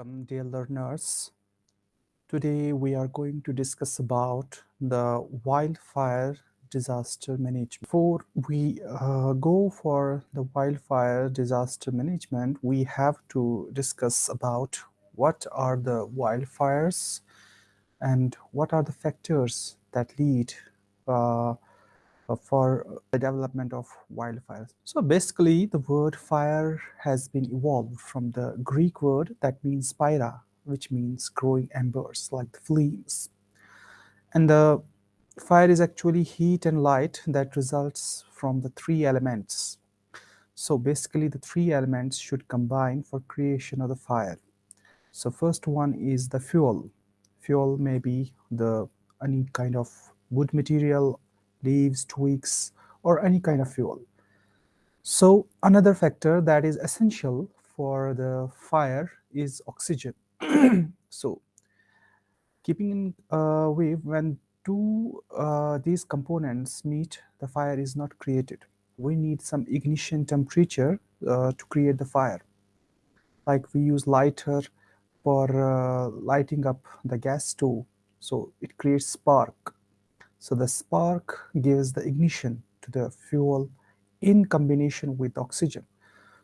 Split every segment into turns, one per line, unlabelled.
Welcome dear learners. Today we are going to discuss about the wildfire disaster management. Before we uh, go for the wildfire disaster management, we have to discuss about what are the wildfires and what are the factors that lead uh, Uh, for uh, the development of wildfires. So basically the word fire has been evolved from the Greek word that means pyra, which means growing embers like the flames. And the fire is actually heat and light that results from the three elements. So basically the three elements should combine for creation of the fire. So first one is the fuel. Fuel may be the any kind of wood material, leaves, twigs, or any kind of fuel. So another factor that is essential for the fire is oxygen. so keeping in uh, when two uh, these components meet, the fire is not created. We need some ignition temperature uh, to create the fire. Like we use lighter for uh, lighting up the gas stove. So it creates spark. So the spark gives the ignition to the fuel in combination with oxygen.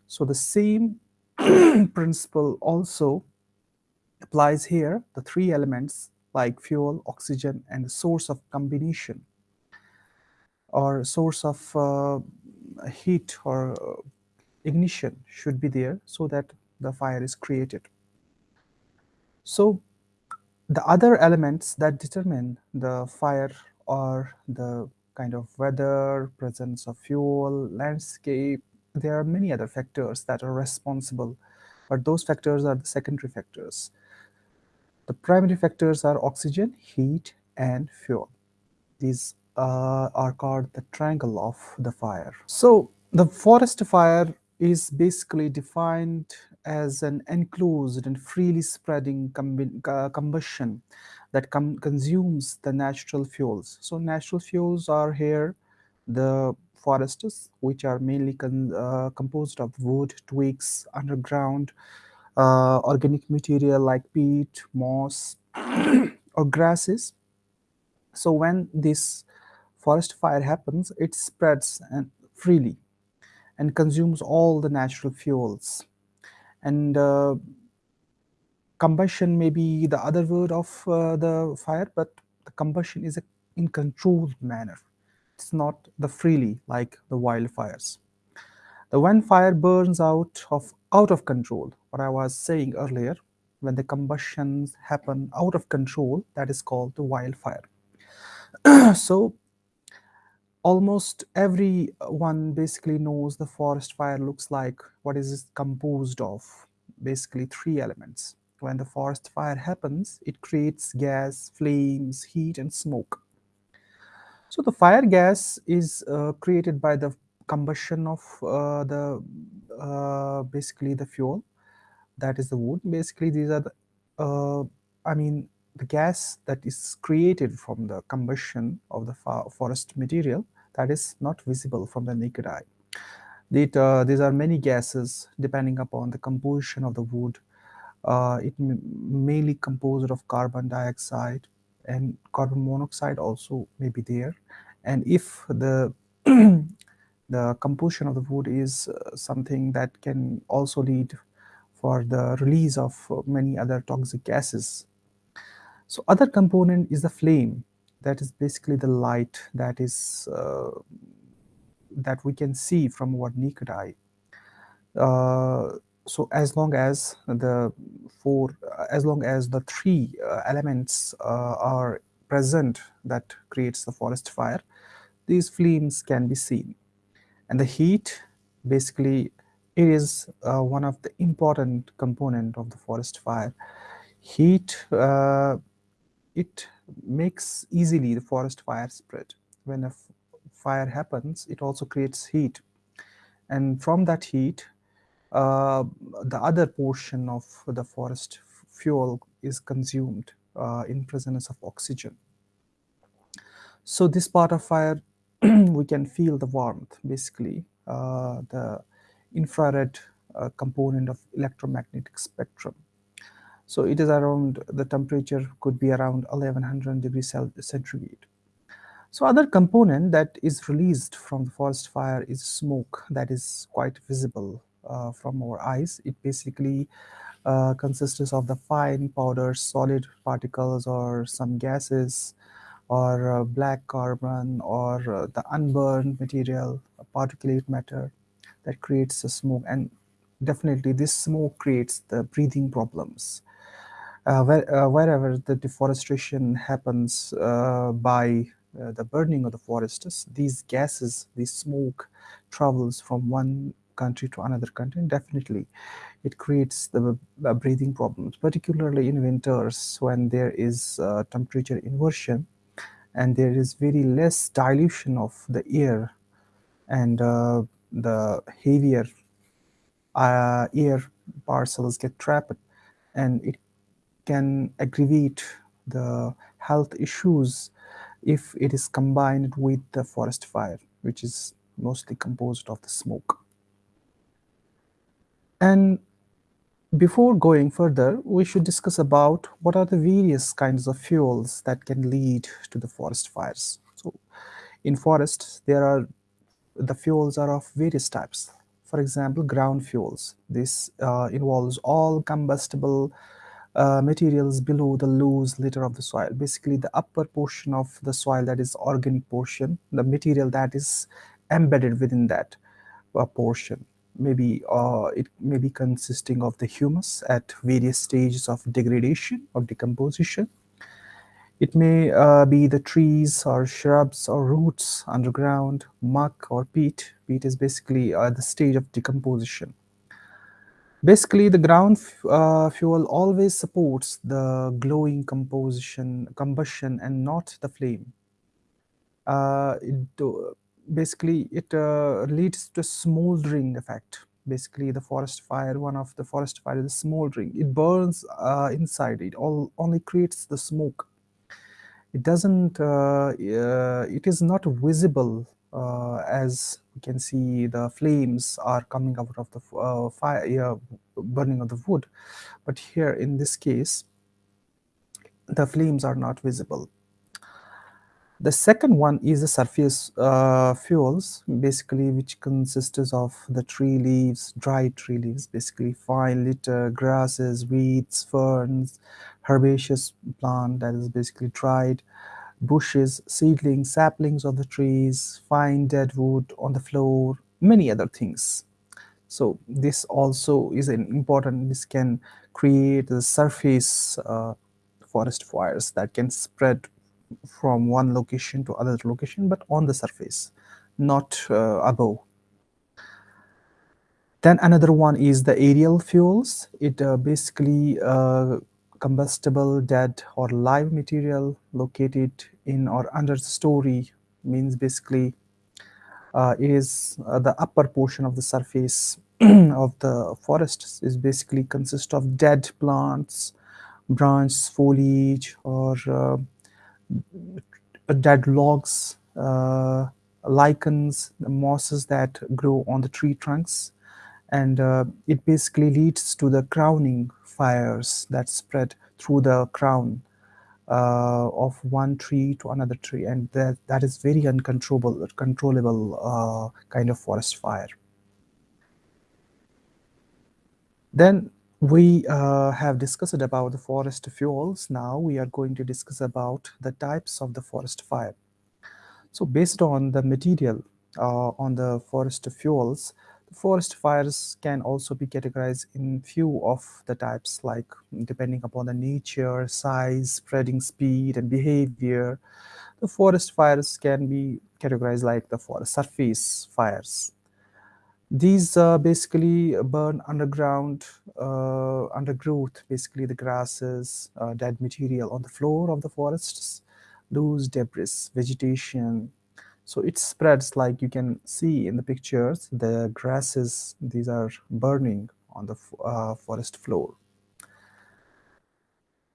So the same principle also applies here, the three elements like fuel, oxygen, and source of combination or source of uh, heat or uh, ignition should be there so that the fire is created. So the other elements that determine the fire are the kind of weather, presence of fuel, landscape. There are many other factors that are responsible, but those factors are the secondary factors. The primary factors are oxygen, heat, and fuel. These uh, are called the triangle of the fire. So the forest fire is basically defined as an enclosed and freely spreading uh, combustion that consumes the natural fuels. So natural fuels are here the forests, which are mainly uh, composed of wood, twigs, underground, uh, organic material like peat, moss, or grasses. So when this forest fire happens, it spreads and freely and consumes all the natural fuels. And uh, combustion may be the other word of uh, the fire, but the combustion is a, in controlled manner. It's not the freely like the wildfires. The when fire burns out of out of control, what I was saying earlier, when the combustions happen out of control, that is called the wildfire. so almost everyone basically knows the forest fire looks like what is it composed of? Basically three elements. When the forest fire happens it creates gas flames heat and smoke. So the fire gas is uh, created by the combustion of uh, the uh, basically the fuel. That is the wood. Basically these are the uh, i mean the gas that is created from the combustion of the forest material that is not visible from the naked eye. It, uh, these are many gases depending upon the composition of the wood. Uh, it mainly composed of carbon dioxide and carbon monoxide also may be there. And if the the composition of the wood is uh, something that can also lead for the release of many other toxic gases. So other component is the flame that is basically the light that is uh, that we can see from our naked eye. Uh, so as long as the four, as long as the three uh, elements uh, are present that creates the forest fire, these flames can be seen. And the heat, basically, it is uh, one of the important component of the forest fire. Heat, uh, it makes easily the forest fire spread. When a fire happens, it also creates heat. And from that heat, uh, the other portion of the forest fuel is consumed uh, in presence of oxygen. So this part of fire, we can feel the warmth, basically, uh, the infrared uh, component of electromagnetic spectrum. So it is around, the temperature could be around 1100 degrees centigrade. So other component that is released from the forest fire is smoke that is quite visible uh, from our eyes. It basically uh, consists of the fine powder solid particles or some gases or uh, black carbon or uh, the unburned material, particulate matter that creates the smoke and definitely this smoke creates the breathing problems. Uh, where, uh, wherever the deforestation happens uh, by the burning of the forests, these gases, this smoke travels from one country to another country and definitely it creates the breathing problems, particularly in winters when there is uh, temperature inversion and there is very less dilution of the air and uh, the heavier uh, air parcels get trapped and it can aggravate the health issues if it is combined with the forest fire, which is mostly composed of the smoke. And before going further, we should discuss about what are the various kinds of fuels that can lead to the forest fires. So in forests, there are the fuels are of various types. For example, ground fuels. This uh, involves all combustible uh, materials below the loose litter of the soil. Basically, the upper portion of the soil that is organic portion, the material that is embedded within that uh, portion. Maybe uh, it may be consisting of the humus at various stages of degradation or decomposition. It may uh, be the trees or shrubs or roots underground, muck or peat. Peat is basically uh, the stage of decomposition. Basically, the ground uh, fuel always supports the glowing composition, combustion and not the flame. Uh, it, basically, it uh, leads to smoldering effect. Basically, the forest fire, one of the forest fire is smoldering. It burns uh, inside. It all only creates the smoke. It doesn't. Uh, it is not visible uh, as we can see the flames are coming out of the uh, fire burning of the wood. But here in this case the flames are not visible. The second one is the surface uh, fuels, basically which consists of the tree leaves, dry tree leaves, basically fine litter, grasses, weeds, ferns, herbaceous plant that is basically dried, bushes, seedlings, saplings of the trees, fine dead wood on the floor, many other things. So this also is an important, this can create the surface uh, forest fires that can spread from one location to other location, but on the surface, not uh, above. Then another one is the aerial fuels. It uh, basically uh, combustible, dead, or live material located in or under the story means basically uh, is uh, the upper portion of the surface of the forest is basically consist of dead plants, branches, foliage, or uh, dead logs, uh, lichens, mosses that grow on the tree trunks. And uh, it basically leads to the crowning fires that spread through the crown uh, of one tree to another tree. And that, that is very uncontrollable, controllable uh, kind of forest fire. Then we uh, have discussed about the forest fuels. Now we are going to discuss about the types of the forest fire. So based on the material uh, on the forest fuels, forest fires can also be categorized in few of the types like depending upon the nature, size, spreading speed and behavior. The forest fires can be categorized like the forest surface fires these uh, basically burn underground, uh, undergrowth, basically the grasses, uh, dead material on the floor of the forests, loose debris, vegetation. So it spreads like you can see in the pictures, the grasses, these are burning on the uh, forest floor.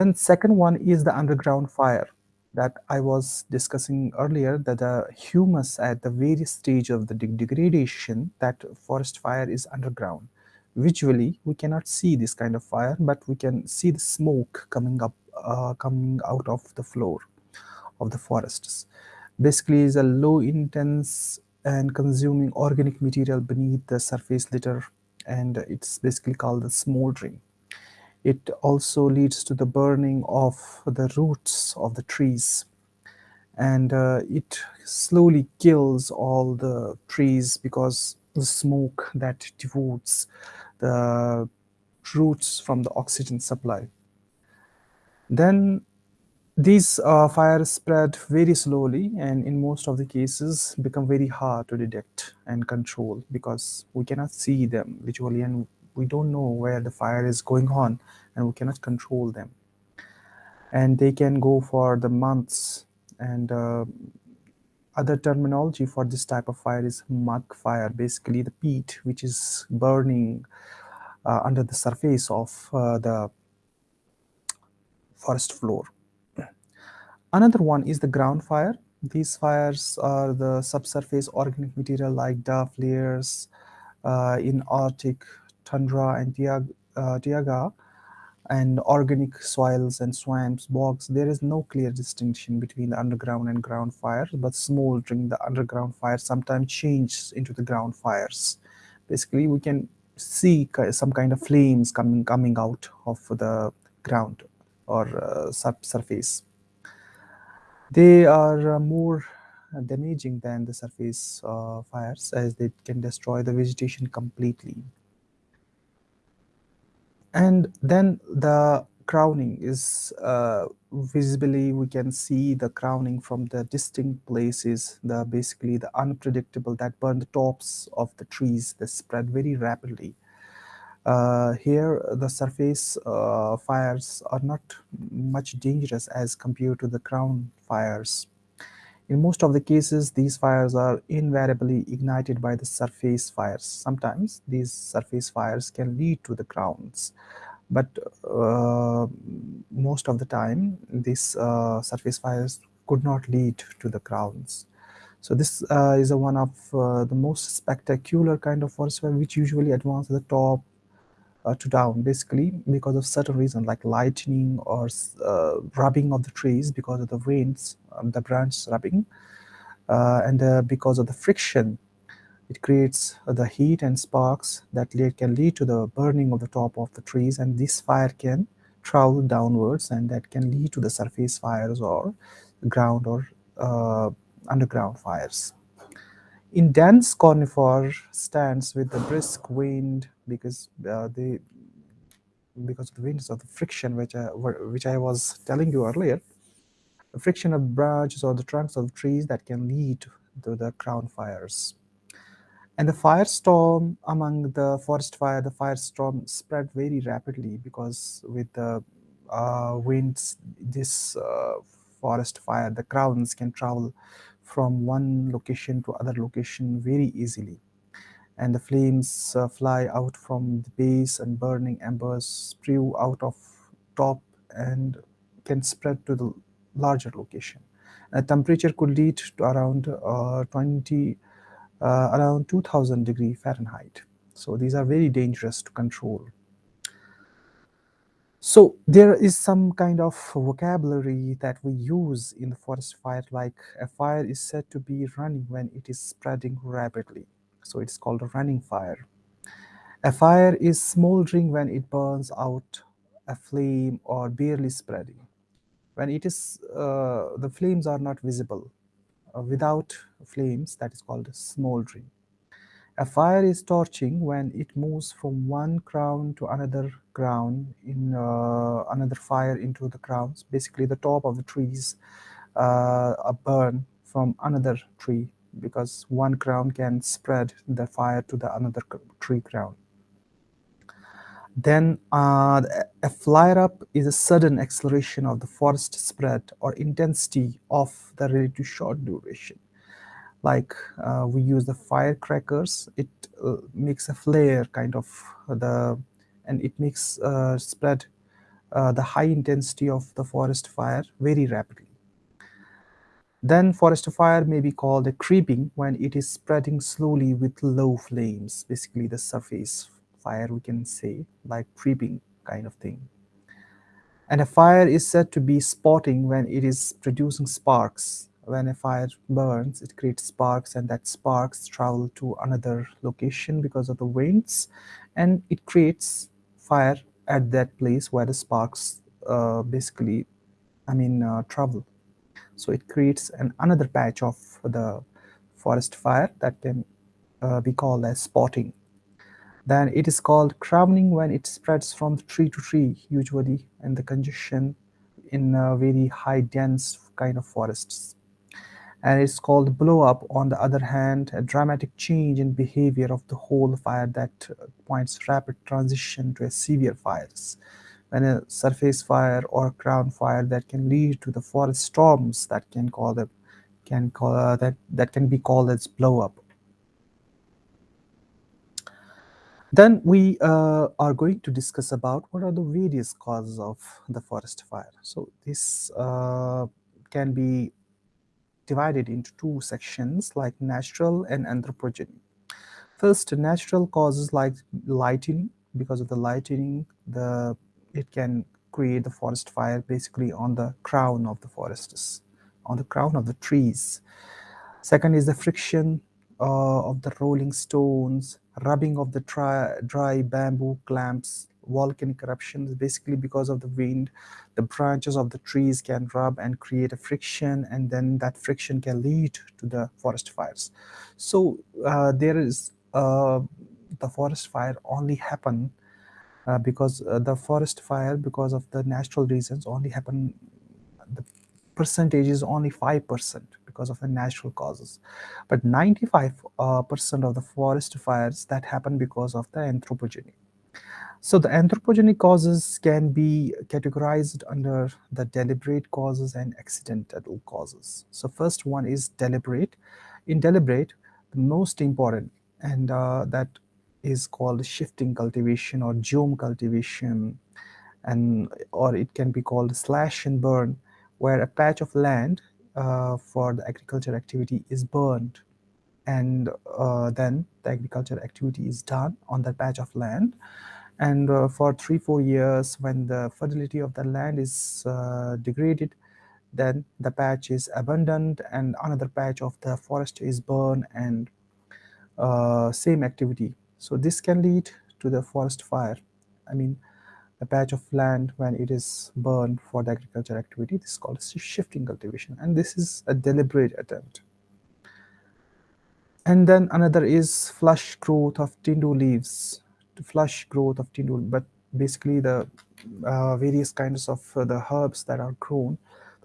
And second one is the underground fire that I was discussing earlier that the humus at the various stage of the degradation that forest fire is underground visually we cannot see this kind of fire but we can see the smoke coming up uh, coming out of the floor of the forests basically is a low intense and consuming organic material beneath the surface litter and it's basically called the smoldering it also leads to the burning of the roots of the trees and uh, it slowly kills all the trees because the smoke that devotes the roots from the oxygen supply. Then these uh, fires spread very slowly and in most of the cases become very hard to detect and control because we cannot see them visually and we don't know where the fire is going on and we cannot control them. And they can go for the months and uh, other terminology for this type of fire is mud fire, basically the peat which is burning uh, under the surface of uh, the forest floor. Another one is the ground fire. These fires are the subsurface organic material like duff layers uh, in Arctic tundra and uh, and organic soils and swamps, bogs, there is no clear distinction between the underground and ground fires, but smoldering the underground fires sometimes changes into the ground fires. Basically, we can see some kind of flames coming coming out of the ground or uh, subsurface. They are uh, more damaging than the surface uh, fires as they can destroy the vegetation completely. And then the crowning is uh, visibly we can see the crowning from the distinct places the basically the unpredictable that burn the tops of the trees that spread very rapidly. Uh, here the surface uh, fires are not much dangerous as compared to the crown fires in most of the cases, these fires are invariably ignited by the surface fires. Sometimes these surface fires can lead to the crowns, but uh, most of the time, these uh, surface fires could not lead to the crowns. So this uh, is one of uh, the most spectacular kind of forest fire, which usually advance to the top uh, to down basically because of certain reason like lightning or uh, rubbing of the trees because of the winds um, the branch rubbing uh, and uh, because of the friction it creates the heat and sparks that can lead to the burning of the top of the trees and this fire can travel downwards and that can lead to the surface fires or ground or uh, underground fires. In dense conifer stands with the brisk wind because uh, they because of the winds of the friction which I, which I was telling you earlier the friction of branches or the trunks of trees that can lead to the crown fires. And the firestorm among the forest fire the firestorm spread very rapidly because with the uh, winds this uh, forest fire the crowns can travel from one location to other location very easily and the flames uh, fly out from the base and burning embers spew out of top and can spread to the larger location. The temperature could lead to around uh, 20, uh, around 2000 degree Fahrenheit. So these are very dangerous to control. So there is some kind of vocabulary that we use in the forest fire, like a fire is said to be running when it is spreading rapidly. So it's called a running fire. A fire is smoldering when it burns out a flame or barely spreading. When it is, uh, the flames are not visible. Uh, without flames, that is called smoldering. A fire is torching when it moves from one crown to another crown in uh, another fire into the crowns. Basically, the top of the trees uh, burn from another tree because one crown can spread the fire to the another tree crown. Then uh, a flare up is a sudden acceleration of the forest spread or intensity of the relatively short duration like uh, we use the firecrackers it uh, makes a flare kind of the and it makes uh, spread uh, the high intensity of the forest fire very rapidly then forest fire may be called a creeping when it is spreading slowly with low flames basically the surface fire we can say like creeping kind of thing. And a fire is said to be spotting when it is producing sparks. When a fire burns it creates sparks and that sparks travel to another location because of the winds and it creates fire at that place where the sparks uh, basically I mean uh, travel so it creates an another patch of the forest fire that can uh, be called as spotting. Then it is called crowning when it spreads from tree to tree usually in the congestion in very high dense kind of forests. And it's called blow up. On the other hand a dramatic change in behavior of the whole fire that points rapid transition to a severe fires when a surface fire or crown fire that can lead to the forest storms that can call them can call uh, that that can be called as blow up then we uh, are going to discuss about what are the various causes of the forest fire so this uh, can be divided into two sections like natural and anthropogenic. First, natural causes like lighting. Because of the lighting, the it can create the forest fire basically on the crown of the forests, on the crown of the trees. Second is the friction uh, of the rolling stones, rubbing of the dry, dry bamboo clamps, volcanic eruptions basically because of the wind the branches of the trees can rub and create a friction and then that friction can lead to the forest fires so uh, there is uh, the forest fire only happen uh, because uh, the forest fire because of the natural reasons only happen the percentage is only 5% because of the natural causes but 95% uh, of the forest fires that happen because of the anthropogenic so the anthropogenic causes can be categorized under the deliberate causes and accidental causes. So first one is deliberate. In deliberate, the most important and uh, that is called shifting cultivation or jhum cultivation and or it can be called slash and burn where a patch of land uh, for the agriculture activity is burned and uh, then the agriculture activity is done on that patch of land. And uh, for three four years when the fertility of the land is uh, degraded then the patch is abandoned and another patch of the forest is burned and uh, same activity so this can lead to the forest fire i mean a patch of land when it is burned for the agriculture activity this is called shifting cultivation and this is a deliberate attempt and then another is flush growth of tendu leaves to flush growth of tindul, but basically the uh, various kinds of uh, the herbs that are grown.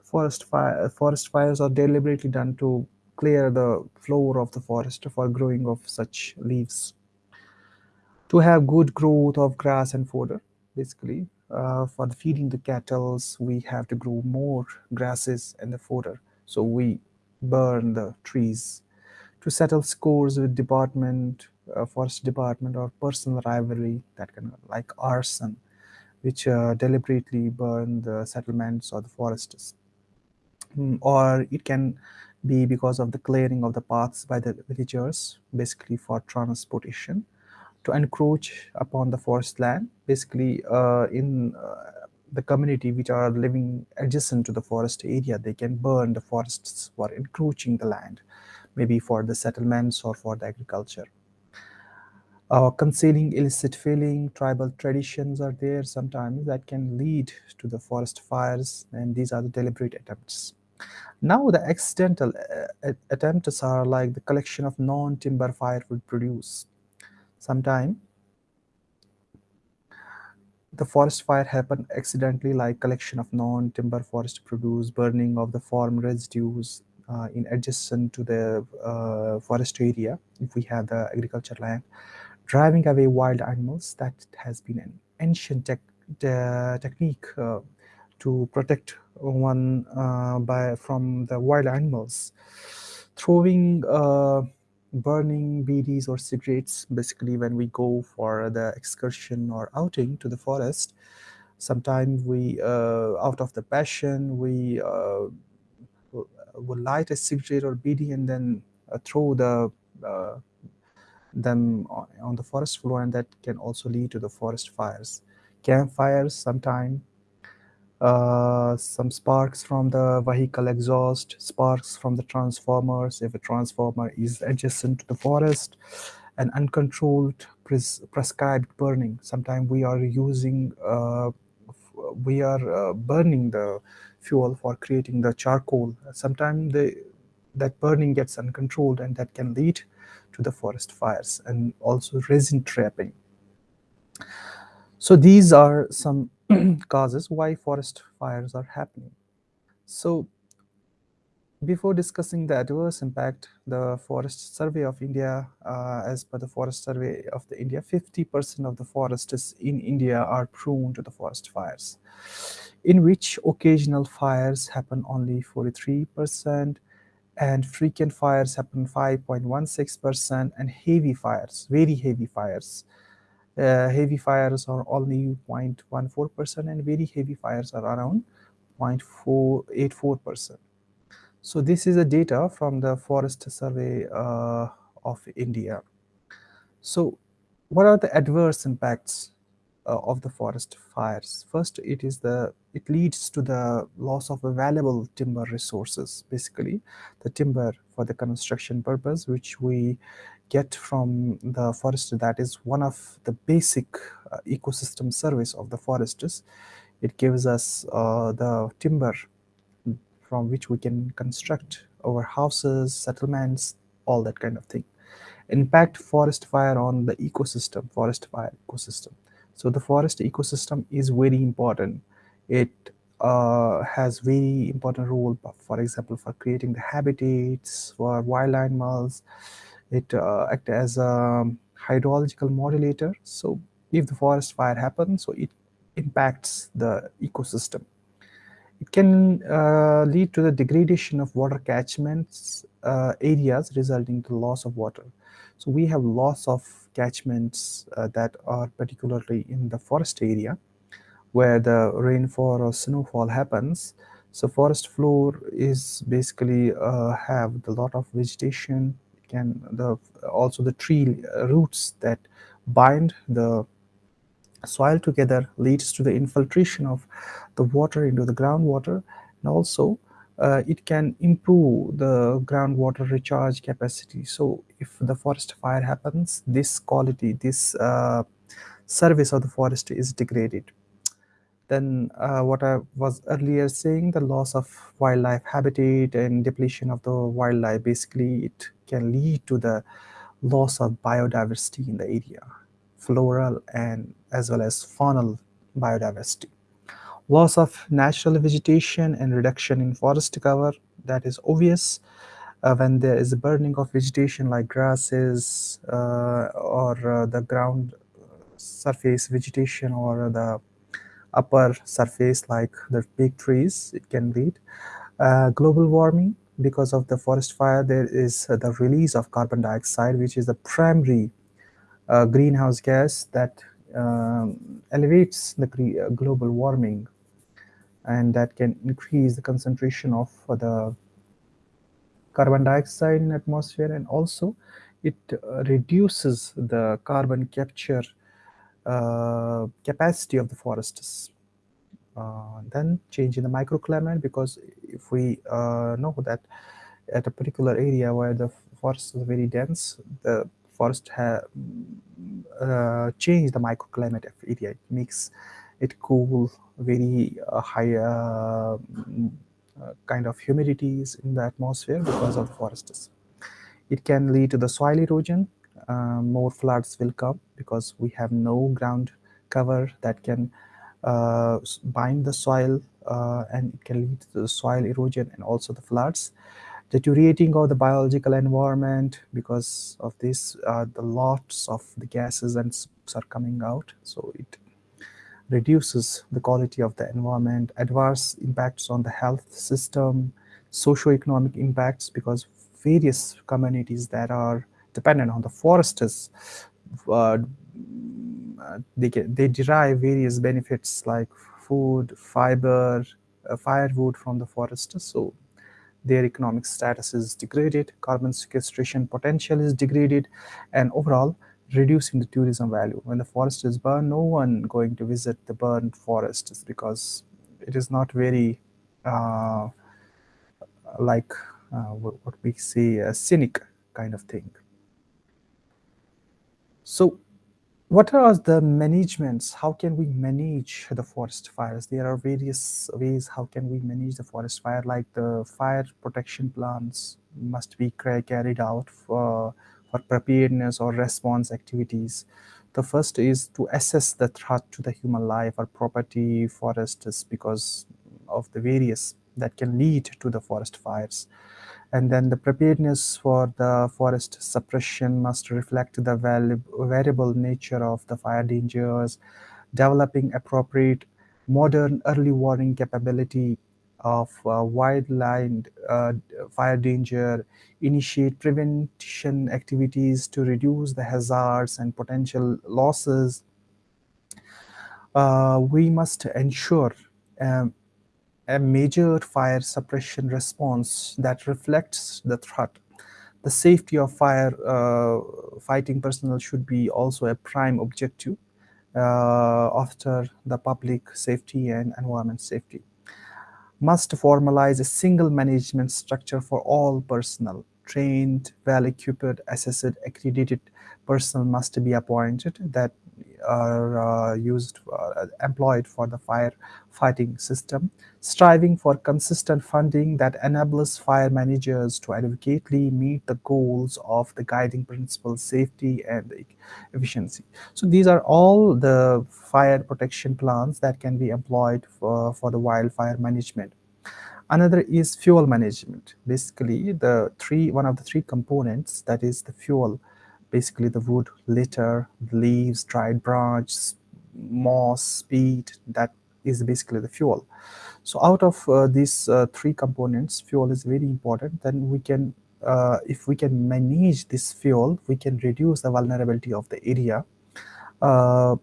Forest fire, forest fires are deliberately done to clear the floor of the forest for growing of such leaves. To have good growth of grass and fodder, basically, uh, for feeding the cattle, we have to grow more grasses and the fodder. So we burn the trees to settle scores with department uh, forest department or personal rivalry that can like arson which uh, deliberately burn the settlements or the forests. Mm, or it can be because of the clearing of the paths by the villagers basically for transportation to encroach upon the forest land basically uh, in uh, the community which are living adjacent to the forest area they can burn the forests for encroaching the land maybe for the settlements or for the agriculture uh, concealing illicit filling, tribal traditions are there sometimes that can lead to the forest fires and these are the deliberate attempts. Now the accidental uh, attempts are like the collection of non-timber firewood produce. Sometime the forest fire happen accidentally like collection of non-timber forest produce, burning of the farm residues uh, in adjacent to the uh, forest area if we have the agriculture land driving away wild animals. That has been an ancient tech, technique uh, to protect one uh, by from the wild animals. Throwing uh, burning bidis or cigarettes basically when we go for the excursion or outing to the forest sometimes we uh, out of the passion we uh, will light a cigarette or bidi and then uh, throw the them on the forest floor and that can also lead to the forest fires. Campfires sometime, uh, some sparks from the vehicle exhaust, sparks from the transformers if a transformer is adjacent to the forest, and uncontrolled pres prescribed burning. Sometimes we are using, uh, we are uh, burning the fuel for creating the charcoal. Sometimes that burning gets uncontrolled and that can lead to the forest fires and also resin tapping. So these are some causes why forest fires are happening. So before discussing the adverse impact, the Forest Survey of India, uh, as per the Forest Survey of the India, 50% of the forests in India are prone to the forest fires, in which occasional fires happen only 43%, and frequent fires happen 5.16%, and heavy fires, very heavy fires, uh, heavy fires are only 0.14% and very heavy fires are around 0.484%. So this is the data from the Forest Survey uh, of India. So what are the adverse impacts uh, of the forest fires? First, it is the it leads to the loss of available timber resources, basically the timber for the construction purpose, which we get from the forest. That is one of the basic uh, ecosystem service of the forests. It gives us uh, the timber from which we can construct our houses, settlements, all that kind of thing. Impact forest fire on the ecosystem, forest fire ecosystem. So the forest ecosystem is very important. It uh, has very important role, for example, for creating the habitats for wild animals. It uh, acts as a hydrological modulator. So if the forest fire happens, so it impacts the ecosystem. It can uh, lead to the degradation of water catchments uh, areas resulting to loss of water. So we have loss of catchments uh, that are particularly in the forest area where the rainfall or snowfall happens. So forest floor is basically uh, have a lot of vegetation. Can the also the tree roots that bind the soil together leads to the infiltration of the water into the groundwater and also uh, it can improve the groundwater recharge capacity. So if the forest fire happens, this quality, this uh, service of the forest is degraded. Then uh, what I was earlier saying, the loss of wildlife habitat and depletion of the wildlife, basically it can lead to the loss of biodiversity in the area floral and as well as faunal biodiversity. Loss of natural vegetation and reduction in forest cover, that is obvious uh, when there is a burning of vegetation like grasses uh, or uh, the ground surface vegetation or the upper surface like the big trees, it can lead. Uh, global warming, because of the forest fire, there is the release of carbon dioxide, which is the primary uh, greenhouse gas that um, elevates the uh, global warming and that can increase the concentration of the carbon dioxide in atmosphere and also it uh, reduces the carbon capture uh, capacity of the forests. Uh, then change in the microclimate because if we uh, know that at a particular area where the forest is very dense, the forest have uh, changed the microclimate of area. It makes it cool, very uh, high uh, kind of humidities in the atmosphere because of the forests. It can lead to the soil erosion. Uh, more floods will come because we have no ground cover that can uh, bind the soil and it can lead to soil erosion and also the floods. Deteriorating of the biological environment because of this uh, the lots of the gases and are coming out. So it reduces the quality of the environment adverse impacts on the health system socio-economic impacts because various communities that are dependent on the forests uh, they get they derive various benefits like food fiber uh, firewood from the forest so their economic status is degraded, carbon sequestration potential is degraded, and overall reducing the tourism value. When the forest is burned, no one going to visit the burned forests because it is not very uh, like uh, what we say a scenic kind of thing. So what are the managements? How can we manage the forest fires? There are various ways how can we manage the forest fire like the fire protection plans must be carried out for, for preparedness or response activities. The first is to assess the threat to the human life or property forests because of the various that can lead to the forest fires and then the preparedness for the forest suppression must reflect the variable nature of the fire dangers, developing appropriate modern early warning capability of uh, wide-lined uh, fire danger, initiate prevention activities to reduce the hazards and potential losses. Uh, we must ensure um, a major fire suppression response that reflects the threat. The safety of fire uh, fighting personnel should be also a prime objective uh, after the public safety and environment safety. Must formalize a single management structure for all personnel. Trained, well-equipped, assessed, accredited personnel must be appointed that are uh, used uh, employed for the fire fighting system striving for consistent funding that enables fire managers to adequately meet the goals of the guiding principles safety and efficiency. So these are all the fire protection plans that can be employed for, for the wildfire management. Another is fuel management. Basically the three one of the three components that is the fuel basically the wood, litter, leaves, dried branches, moss, peat, that is basically the fuel. So out of uh, these uh, three components, fuel is very important. Then we can, uh, if we can manage this fuel, we can reduce the vulnerability of the area uh,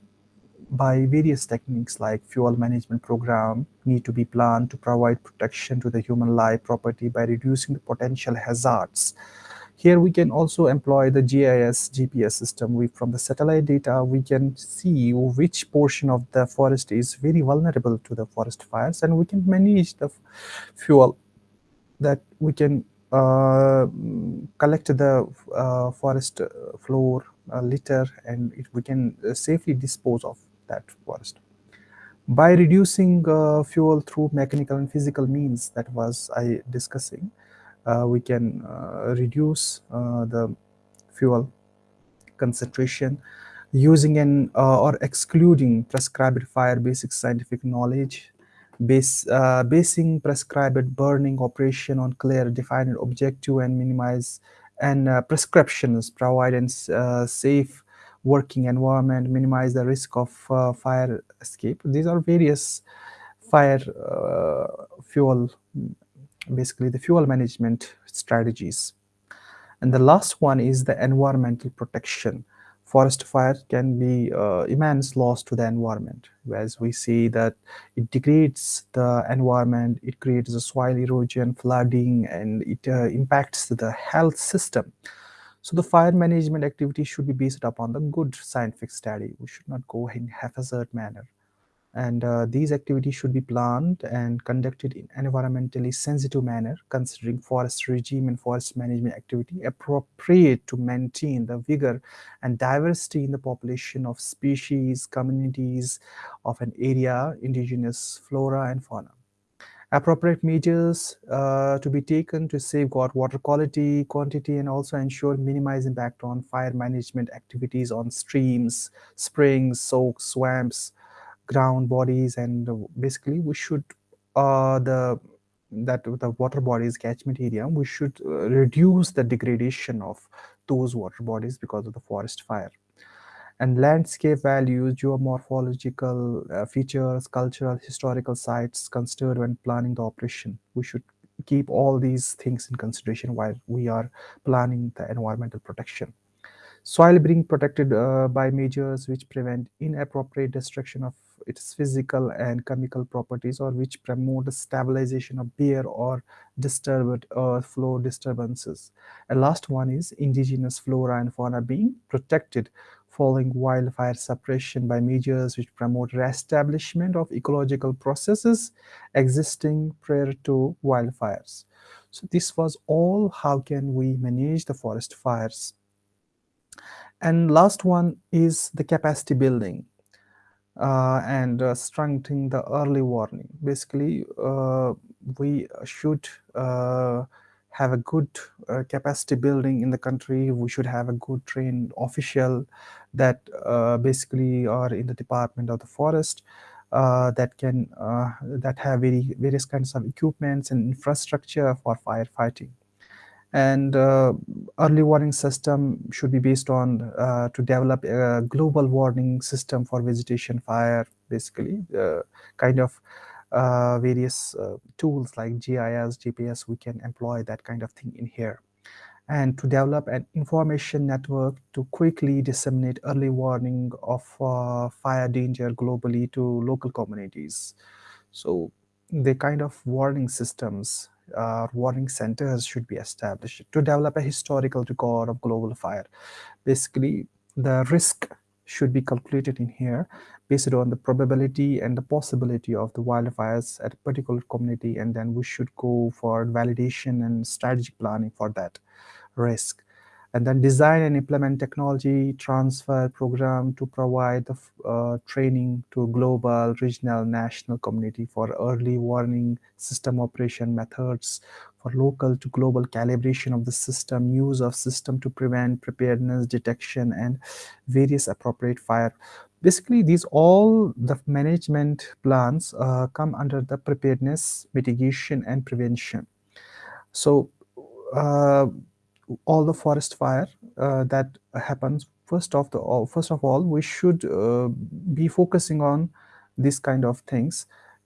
by various techniques like fuel management program need to be planned to provide protection to the human life property by reducing the potential hazards here we can also employ the GIS GPS system. We, from the satellite data, we can see which portion of the forest is very vulnerable to the forest fires and we can manage the fuel that we can uh, collect the uh, forest floor uh, litter and it, we can safely dispose of that forest. By reducing uh, fuel through mechanical and physical means that was I discussing, we can uh, reduce uh, the fuel concentration using an or excluding prescribed fire basic scientific knowledge base, uh, basing prescribed burning operation on clear defined objective and minimize and uh, prescriptions provide a uh, safe working environment minimize the risk of fire escape. These are various fire fuel basically the fuel management strategies. And the last one is the environmental protection. Forest fire can be uh, immense loss to the environment, as we see that it degrades the environment, it creates a soil erosion, flooding, and it uh, impacts the health system. So the fire management activity should be based upon the good scientific study. We should not go in haphazard manner and uh, these activities should be planned and conducted in environmentally sensitive manner considering forest regime and forest management activity appropriate to maintain the vigor and diversity in the population of species communities of an area indigenous flora and fauna. Appropriate measures uh, to be taken to safeguard water quality, quantity, and also ensure minimize impact on fire management activities on streams, springs, soaks, swamps, ground bodies and basically we should uh, the that the water bodies catchment area we should uh, reduce the degradation of those water bodies because of the forest fire. And landscape values geomorphological uh, features cultural historical sites considered when planning the operation. We should keep all these things in consideration while we are planning the environmental protection. Soil being protected uh, by measures which prevent inappropriate destruction of its physical and chemical properties or which promote the stabilization of bare or disturbed earth flow disturbances. And last one is indigenous flora and fauna being protected following wildfire suppression by measures which promote reestablishment of ecological processes existing prior to wildfires. So this was all how can we manage the forest fires. And last one is the capacity building uh, and uh, strengthening the early warning. Basically, uh, we should uh, have a good uh, capacity building in the country. We should have a good trained official that uh, basically are in the Department of the Forest that can that have very various kinds of equipments and infrastructure for firefighting and uh, early warning system should be based on uh, to develop a global warning system for vegetation fire basically uh, kind of uh, various uh, tools like GIS, GPS we can employ that kind of thing in here. And to develop an information network to quickly disseminate early warning of uh, fire danger globally to local communities. So the kind of warning systems uh, warning centers should be established to develop a historical record of global fire. Basically, the risk should be calculated in here based on the probability and the possibility of the wildfires at a particular community and then we should go for validation and strategic planning for that risk and then design and implement technology transfer program to provide the uh, training to global, regional, national community for early warning system operation methods, for local to global calibration of the system, use of system to prevent preparedness, detection, and various appropriate fire. Basically, these all the management plans uh, come under the preparedness, mitigation, and prevention. So, uh, all the forest fire uh, that happens. First of the all first of all we should uh, be focusing on this kind of things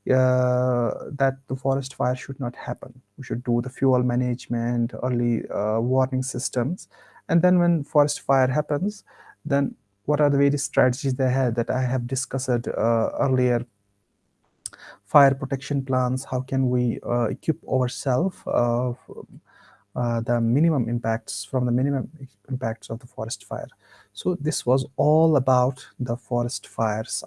uh, that the forest fire should not happen. We should do the fuel management early uh, warning systems. And then when forest fire happens then what are the various strategies they had that i have discussed uh, earlier? Fire protection plans how can we uh, equip ourselves uh, the minimum impacts from the minimum impacts of the forest fire. So this was all about the forest fires.